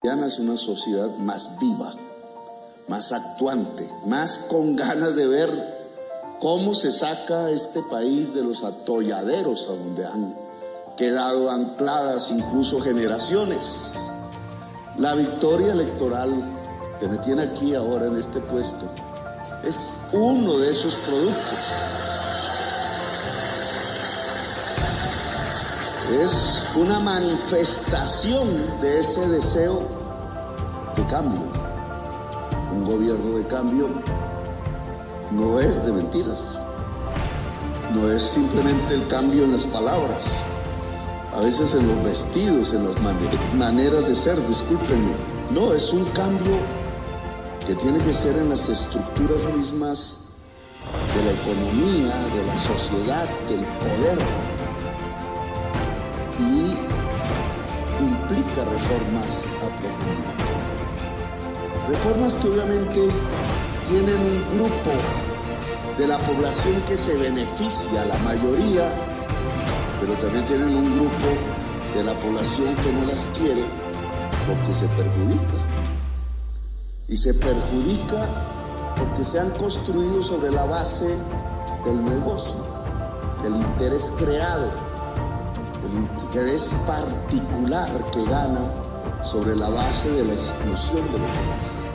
es una sociedad más viva, más actuante, más con ganas de ver cómo se saca este país de los atolladeros a donde han quedado ancladas incluso generaciones. La victoria electoral que me tiene aquí ahora en este puesto es uno de esos productos. Es una manifestación de ese deseo de cambio. Un gobierno de cambio no es de mentiras, no es simplemente el cambio en las palabras, a veces en los vestidos, en las maneras de ser, discúlpenme. No, es un cambio que tiene que ser en las estructuras mismas de la economía, de la sociedad, del poder. Y implica reformas a profundidad. Reformas que obviamente tienen un grupo de la población que se beneficia, la mayoría, pero también tienen un grupo de la población que no las quiere porque se perjudica. Y se perjudica porque se han construido sobre la base del negocio, del interés creado, del interés particular que gana sobre la base de la exclusión de los demás.